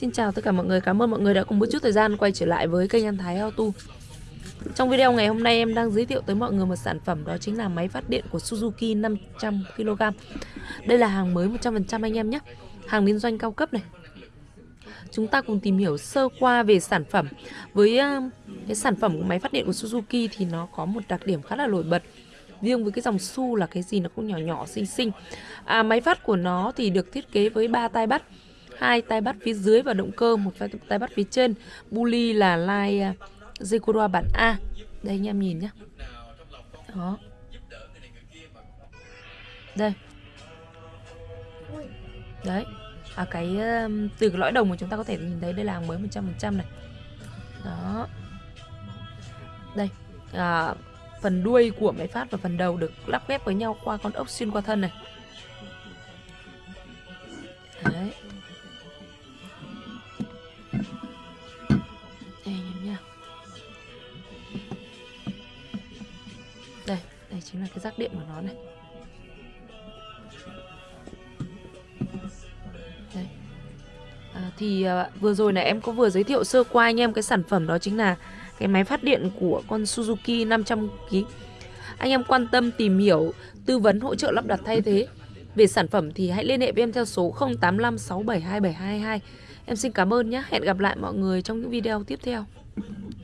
Xin chào tất cả mọi người, cảm ơn mọi người đã cùng một chút thời gian quay trở lại với kênh An Thái Auto Trong video ngày hôm nay em đang giới thiệu tới mọi người một sản phẩm đó chính là máy phát điện của Suzuki 500kg Đây là hàng mới 100% anh em nhé. Hàng liên doanh cao cấp này. Chúng ta cùng tìm hiểu sơ qua về sản phẩm. Với ờ, cái sản phẩm của máy phát điện của Suzuki thì nó có một đặc điểm khá là nổi bật. Riêng với cái dòng su là cái gì nó cũng nhỏ nhỏ xinh xinh. À, máy phát của nó thì được thiết kế với ba tay bắt hai tay bắt phía dưới và động cơ một tay bắt phía trên. Bully là line à, Zekura bản A. Đây anh em nhìn nhé đó. Đây. Đấy. À cái từ cái lõi đồng mà chúng ta có thể nhìn thấy đây là hàng mới 100% này. Đó. Đây. À, phần đuôi của máy phát và phần đầu được lắp ghép với nhau qua con ốc xuyên qua thân này. Đấy. Nha đây đây chính là cái rác điện của nó này đây à, thì à, vừa rồi này em có vừa giới thiệu sơ qua anh em cái sản phẩm đó chính là cái máy phát điện của con Suzuki 500kg Anh em quan tâm tìm hiểu, tư vấn hỗ trợ lắp đặt thay thế về sản phẩm thì hãy liên hệ với em theo số 0856727222. Em xin cảm ơn nhé. Hẹn gặp lại mọi người trong những video tiếp theo.